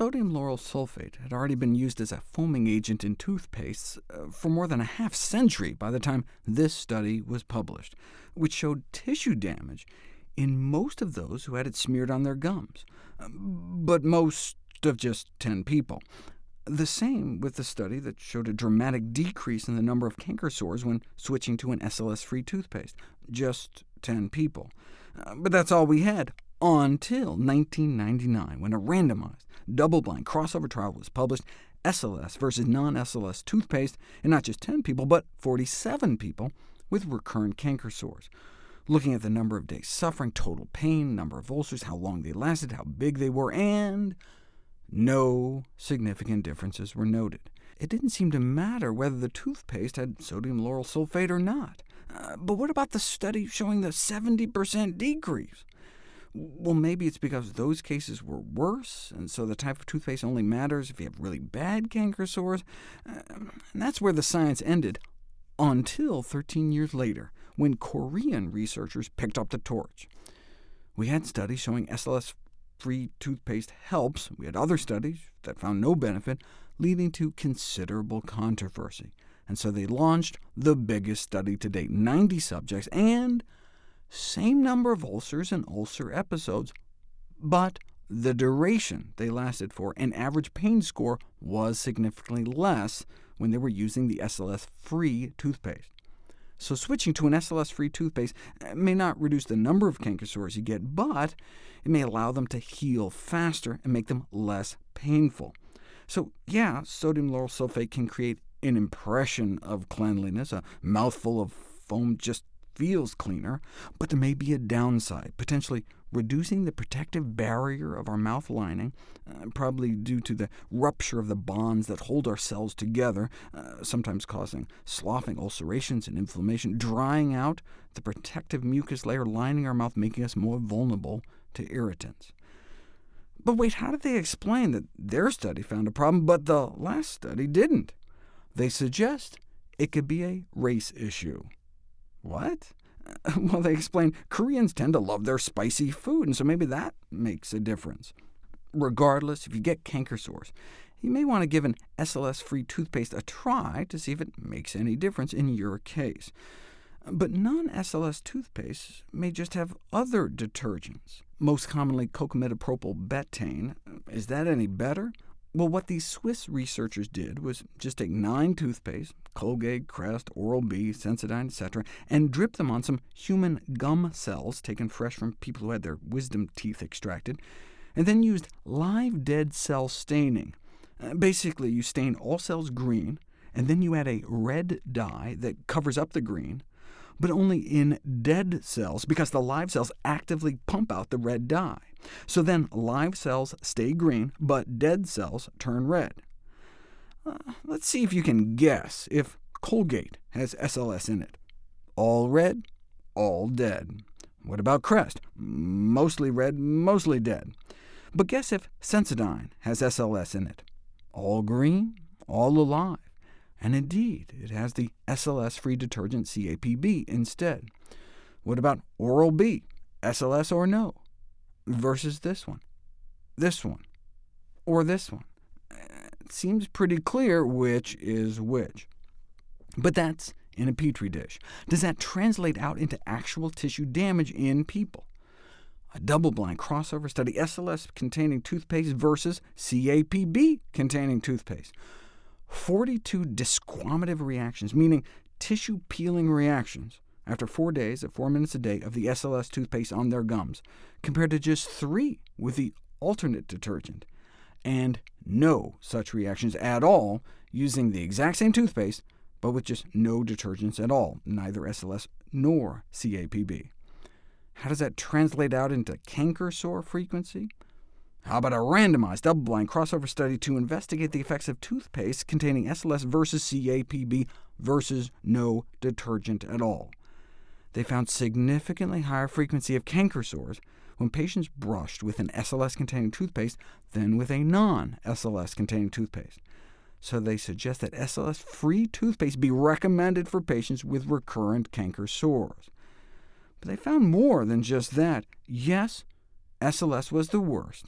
Sodium lauryl sulfate had already been used as a foaming agent in toothpastes uh, for more than a half century by the time this study was published, which showed tissue damage in most of those who had it smeared on their gums, but most of just 10 people. The same with the study that showed a dramatic decrease in the number of canker sores when switching to an SLS-free toothpaste, just 10 people. Uh, but that's all we had, until 1999, when a randomized, double-blind crossover trial was published, SLS versus non-SLS toothpaste, in not just 10 people, but 47 people with recurrent canker sores. Looking at the number of days suffering, total pain, number of ulcers, how long they lasted, how big they were, and no significant differences were noted. It didn't seem to matter whether the toothpaste had sodium lauryl sulfate or not. Uh, but what about the study showing the 70% decrease? Well, maybe it's because those cases were worse, and so the type of toothpaste only matters if you have really bad canker sores. Uh, and that's where the science ended, until 13 years later, when Korean researchers picked up the torch. We had studies showing SLS-free toothpaste helps. We had other studies that found no benefit, leading to considerable controversy. And so they launched the biggest study to date, 90 subjects, and same number of ulcers and ulcer episodes, but the duration they lasted for and average pain score was significantly less when they were using the SLS-free toothpaste. So switching to an SLS-free toothpaste eh, may not reduce the number of canker sores you get, but it may allow them to heal faster and make them less painful. So yeah, sodium lauryl sulfate can create an impression of cleanliness, a mouthful of foam just feels cleaner, but there may be a downside, potentially reducing the protective barrier of our mouth lining, uh, probably due to the rupture of the bonds that hold our cells together, uh, sometimes causing sloughing, ulcerations, and inflammation, drying out the protective mucus layer lining our mouth, making us more vulnerable to irritants. But wait, how did they explain that their study found a problem, but the last study didn't? They suggest it could be a race issue. What? Well, they explain Koreans tend to love their spicy food, and so maybe that makes a difference. Regardless, if you get canker sores, you may want to give an SLS-free toothpaste a try to see if it makes any difference in your case. But non-SLS toothpastes may just have other detergents, most commonly cocamidopropyl betaine. Is that any better? Well, what these Swiss researchers did was just take nine toothpaste, Colgate, Crest, Oral-B, Sensodyne, etc., and drip them on some human gum cells taken fresh from people who had their wisdom teeth extracted, and then used live dead cell staining. Uh, basically, you stain all cells green, and then you add a red dye that covers up the green, but only in dead cells, because the live cells actively pump out the red dye. So then live cells stay green, but dead cells turn red. Uh, let's see if you can guess if Colgate has SLS in it. All red, all dead. What about Crest? Mostly red, mostly dead. But guess if Sensodyne has SLS in it. All green, all alive. And indeed, it has the SLS-free detergent CAPB instead. What about Oral-B, SLS or no, versus this one, this one, or this one? It seems pretty clear which is which. But that's in a Petri dish. Does that translate out into actual tissue damage in people? A double-blind crossover study, SLS-containing toothpaste versus CAPB-containing toothpaste. 42 desquamative reactions, meaning tissue-peeling reactions, after four days at four minutes a day of the SLS toothpaste on their gums, compared to just three with the alternate detergent, and no such reactions at all using the exact same toothpaste, but with just no detergents at all, neither SLS nor CAPB. How does that translate out into canker sore frequency? How about a randomized, double-blind crossover study to investigate the effects of toothpaste containing SLS versus CAPB versus no detergent at all? They found significantly higher frequency of canker sores when patients brushed with an SLS-containing toothpaste than with a non-SLS-containing toothpaste. So they suggest that SLS-free toothpaste be recommended for patients with recurrent canker sores. But they found more than just that. Yes, SLS was the worst,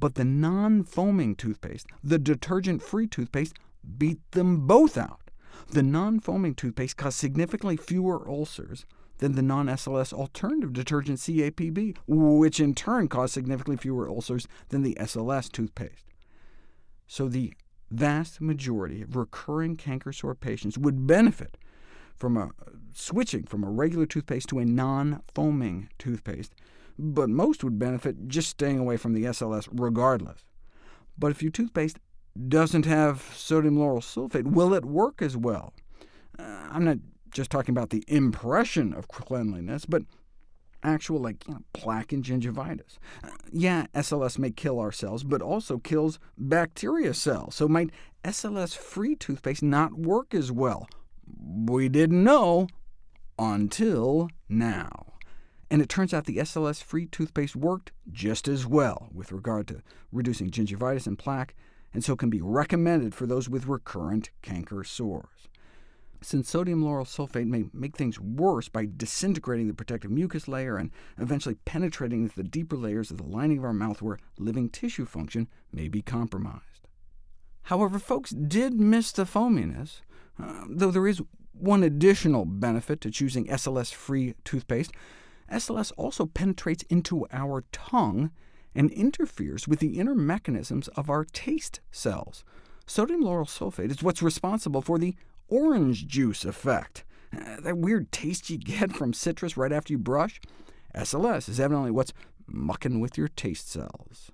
But the non-foaming toothpaste, the detergent-free toothpaste, beat them both out. The non-foaming toothpaste caused significantly fewer ulcers than the non-SLS alternative detergent CAPB, which in turn caused significantly fewer ulcers than the SLS toothpaste. So the vast majority of recurring canker sore patients would benefit from a, switching from a regular toothpaste to a non-foaming toothpaste, but most would benefit just staying away from the SLS regardless. But if your toothpaste doesn't have sodium lauryl sulfate, will it work as well? Uh, I'm not just talking about the impression of cleanliness, but actual like you know, plaque and gingivitis. Uh, yeah, SLS may kill our cells, but also kills bacteria cells, so might SLS-free toothpaste not work as well? We didn't know until now. And it turns out the SLS-free toothpaste worked just as well with regard to reducing gingivitis and plaque, and so can be recommended for those with recurrent canker sores. Since sodium lauryl sulfate may make things worse by disintegrating the protective mucus layer and eventually penetrating into the deeper layers of the lining of our mouth where living tissue function may be compromised. However, folks did miss the foaminess, uh, though there is one additional benefit to choosing SLS-free toothpaste. SLS also penetrates into our tongue and interferes with the inner mechanisms of our taste cells. Sodium lauryl sulfate is what's responsible for the orange juice effect. Uh, that weird taste you get from citrus right after you brush? SLS is evidently what's mucking with your taste cells.